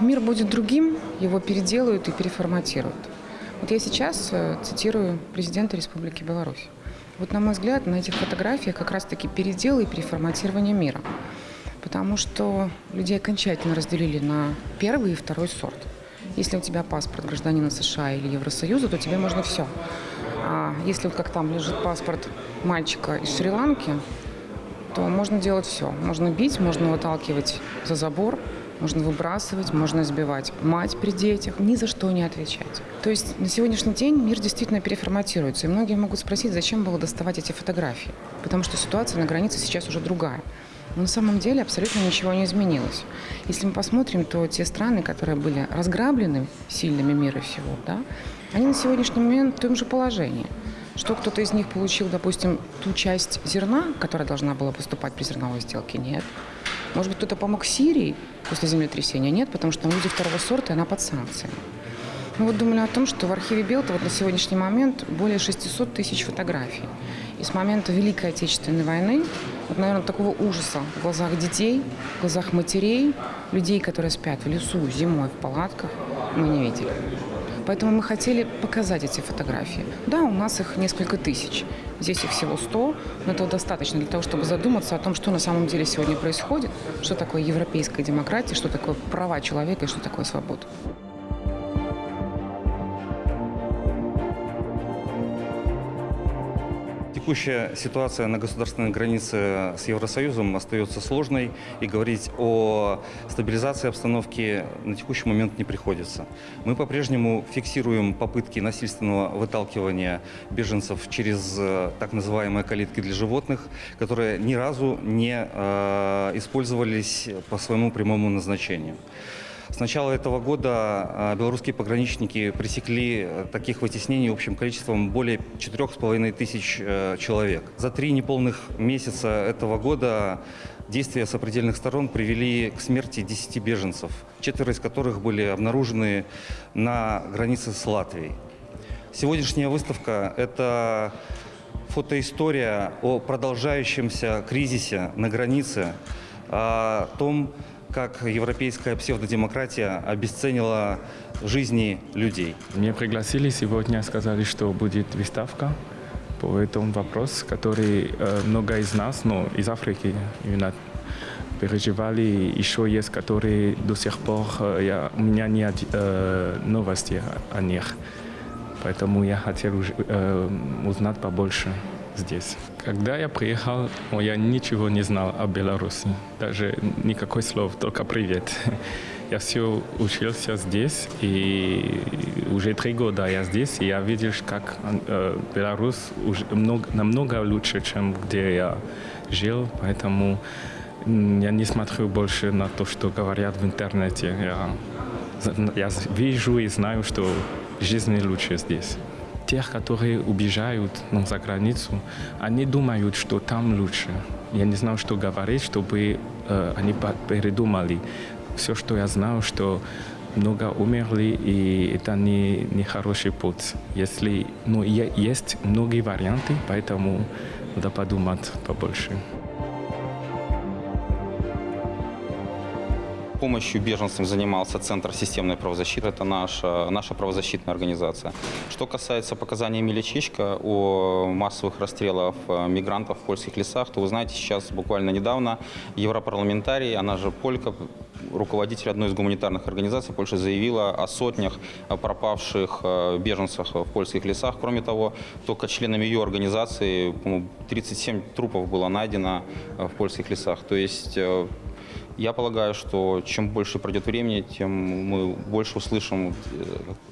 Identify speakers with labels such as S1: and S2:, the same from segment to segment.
S1: Мир будет другим, его переделают и переформатируют. Вот я сейчас э, цитирую президента Республики Беларусь. Вот, на мой взгляд, на этих фотографиях как раз-таки передел и переформатирование мира. Потому что людей окончательно разделили на первый и второй сорт. Если у тебя паспорт гражданина США или Евросоюза, то тебе можно все. А если вот как там лежит паспорт мальчика из Шри-Ланки, то можно делать все. Можно бить, можно выталкивать за забор, можно выбрасывать, можно избивать мать при детях, ни за что не отвечать. То есть на сегодняшний день мир действительно переформатируется. И многие могут спросить, зачем было доставать эти фотографии. Потому что ситуация на границе сейчас уже другая. Но на самом деле абсолютно ничего не изменилось. Если мы посмотрим, то те страны, которые были разграблены сильными мира всего, да, они на сегодняшний момент в том же положении. Что кто-то из них получил, допустим, ту часть зерна, которая должна была поступать при зерновой сделке? Нет. Может быть, кто-то помог Сирии после землетрясения? Нет, потому что там люди второго сорта, и она под санкциями. Мы вот думали о том, что в архиве Белта вот на сегодняшний момент более 600 тысяч фотографий. И с момента Великой Отечественной войны, вот, наверное, такого ужаса в глазах детей, в глазах матерей, людей, которые спят в лесу зимой в палатках, мы не видели. Поэтому мы хотели показать эти фотографии. Да, у нас их несколько тысяч. Здесь их всего 100, но этого достаточно для того, чтобы задуматься о том, что на самом деле сегодня происходит, что такое европейская демократия, что такое права человека и что такое свобода.
S2: Текущая ситуация на государственной границе с Евросоюзом остается сложной, и говорить о стабилизации обстановки на текущий момент не приходится. Мы по-прежнему фиксируем попытки насильственного выталкивания беженцев через э, так называемые калитки для животных, которые ни разу не э, использовались по своему прямому назначению. С начала этого года а, белорусские пограничники пресекли э, таких вытеснений общим количеством более 4,5 тысяч э, человек. За три неполных месяца этого года действия сопредельных сторон привели к смерти 10 беженцев, четверо из которых были обнаружены на границе с Латвией. Сегодняшняя выставка – это фотоистория о продолжающемся кризисе на границе, о том, как европейская псевдодемократия обесценила жизни людей.
S3: Меня пригласили сегодня, сказали, что будет выставка по этому вопросу, который э, много из нас, ну, из Африки именно переживали. Еще есть, которые до сих пор э, я, у меня нет э, новостей о них. Поэтому я хотел э, узнать побольше здесь. Когда я приехал, я ничего не знал о Беларуси, даже никакой слов, только привет. Я все учился здесь, и уже три года я здесь, и я видел, как э, Беларусь уже много, намного лучше, чем где я жил, поэтому я не смотрю больше на то, что говорят в интернете. Я, я вижу и знаю, что жизнь лучше здесь тех, которые убежают ну, за границу, они думают, что там лучше. Я не знал, что говорить, чтобы э, они передумали. Все, что я знал, что много умерли, и это не, не хороший путь. Если, ну, есть многие варианты, поэтому надо подумать побольше.
S4: Помощью беженцам занимался Центр системной правозащиты. Это наша, наша правозащитная организация. Что касается показаний Эмилия Чичка о массовых расстрелах э, мигрантов в польских лесах, то вы знаете, сейчас буквально недавно европарламентарий, она же полька, руководитель одной из гуманитарных организаций Польши заявила о сотнях э, пропавших э, беженцев в польских лесах. Кроме того, только членами ее организации 37 трупов было найдено в польских лесах. То есть я полагаю, что чем больше пройдет времени, тем мы больше услышим э,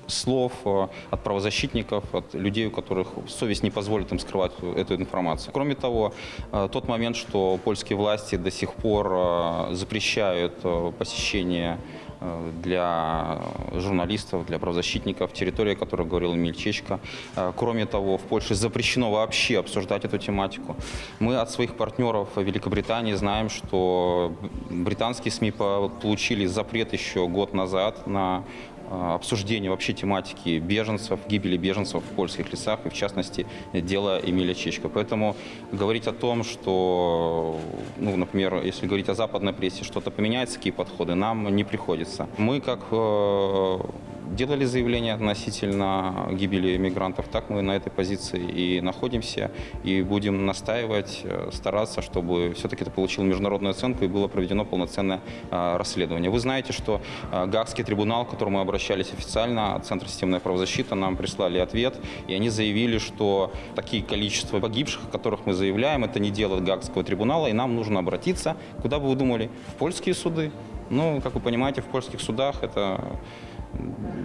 S4: слов э, от правозащитников, от людей, у которых совесть не позволит им скрывать эту информацию. Кроме того, э, тот момент, что польские власти до сих пор запрещают посещение для журналистов, для правозащитников, территория, о которой говорил Эмиль. Э, кроме того, в Польше запрещено вообще обсуждать эту тематику. Мы от своих партнеров в Великобритании знаем, что британские СМИ получили запрет еще год назад на обсуждение вообще тематики беженцев, гибели беженцев в польских лесах, и в частности дело Эмиля Чечка. Поэтому говорить о том, что, ну, например, если говорить о западной прессе, что-то поменяется, какие подходы, нам не приходится. Мы как э, делали заявление относительно гибели мигрантов, так мы на этой позиции и находимся, и будем настаивать, э, стараться, чтобы все-таки это получило международную оценку и было проведено полноценное э, расследование. Вы знаете, что э, Гаагский трибунал, к которому мы обращались официально, Центр системной правозащиты, нам прислали ответ, и они заявили, что такие количества погибших, о которых мы заявляем, это не дело Гаагского трибунала, и нам нужно обратиться, куда бы вы думали, в польские суды. Ну, как вы понимаете, в польских судах это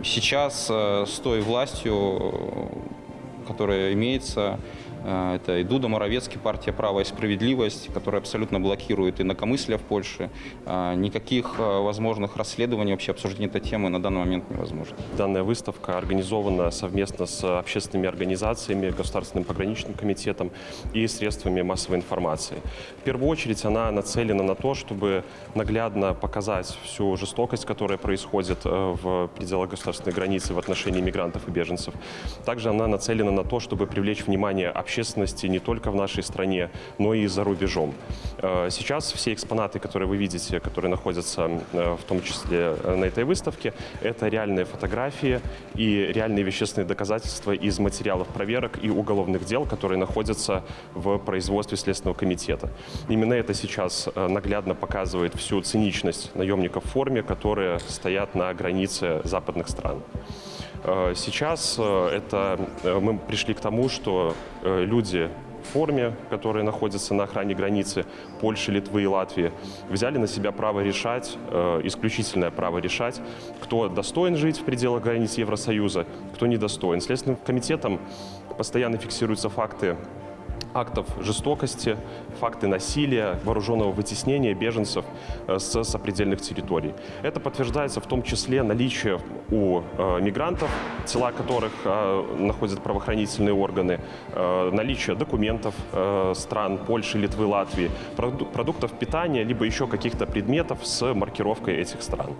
S4: Сейчас э, с той властью, которая имеется, это и Дуда Моровецкий, партия «Право и справедливость», которая абсолютно блокирует инакомыслие в Польше. Э, никаких э, возможных расследований, вообще обсуждения этой темы на данный момент невозможно.
S5: Данная выставка организована совместно с общественными организациями, Государственным пограничным комитетом и средствами массовой информации. В первую очередь она нацелена на то, чтобы наглядно показать всю жестокость, которая происходит в пределах государственной границы в отношении мигрантов и беженцев. Также она нацелена на то, чтобы привлечь внимание общественности общественности не только в нашей стране, но и за рубежом. Э, сейчас все экспонаты, которые вы видите, которые находятся э, в том числе э, на этой выставке, это реальные фотографии и реальные вещественные доказательства из материалов проверок и уголовных дел, которые находятся в производстве Следственного комитета. Именно это сейчас наглядно показывает всю циничность наемников в форме, которые стоят на границе западных стран. Э, сейчас э, это э, мы пришли к тому, что люди в форме, которые находятся на охране границы Польши, Литвы и Латвии, взяли на себя право решать, исключительное право решать, кто достоин жить в пределах границ Евросоюза, кто недостоин. Следственным комитетом постоянно фиксируются факты актов жестокости, факты насилия, вооруженного вытеснения беженцев э, с сопредельных территорий. Это подтверждается в том числе наличие у э, мигрантов, тела которых э, находят правоохранительные органы, наличие документов стран Польши, Литвы, Латвии, продуктов питания, либо еще каких-то предметов с маркировкой этих стран.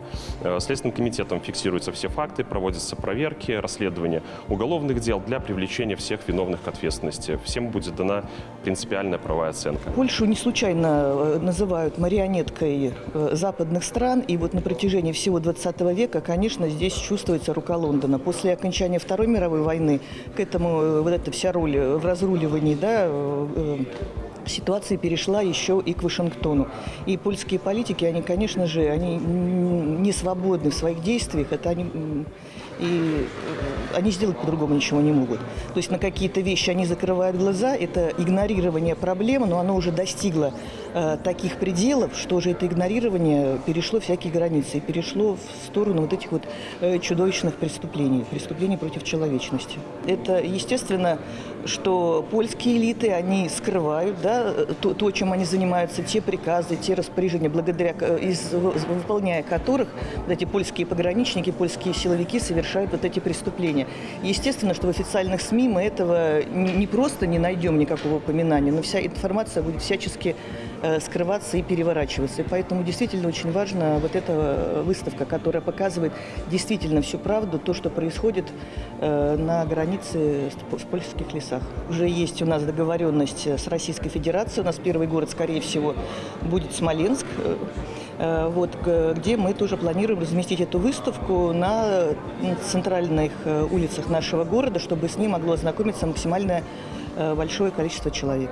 S5: Следственным комитетом фиксируются все факты, проводятся проверки, расследования уголовных дел для привлечения всех виновных к ответственности. Всем будет дана принципиальная правовая оценка.
S6: Польшу не случайно э, называют марионеткой э, западных стран, и вот на протяжении всего 20 века, конечно, здесь чувствуется рука Лондона. После окончания Второй мировой войны к этому э, вот эта вся роль в разруливании, да, ситуация перешла еще и к Вашингтону. И польские политики, они, конечно же, они не свободны в своих действиях. Это они и они сделать по-другому ничего не могут. То есть на какие-то вещи они закрывают глаза, это игнорирование проблемы, но оно уже достигло э, таких пределов, что уже это игнорирование перешло всякие границы и перешло в сторону вот этих вот э, чудовищных преступлений, преступлений против человечности. Это, естественно, что польские элиты, они скрывают да, то, то, чем они занимаются, те приказы, те распоряжения, благодаря из, выполняя которых вот эти польские пограничники, польские силовики совершают вот эти преступления. Естественно, что в официальных СМИ мы этого не просто не найдем никакого упоминания, но вся информация будет всячески Э, скрываться и переворачиваться. И поэтому действительно очень важна вот эта э, выставка, которая показывает действительно всю правду, то, что происходит э, на границе в польских лесах. Уже есть у нас договоренность с Российской Федерацией. У нас первый город, скорее всего, будет Смоленск вот, где мы тоже планируем разместить эту выставку на центральных улицах нашего города, чтобы с ней могло ознакомиться максимально большое количество человек.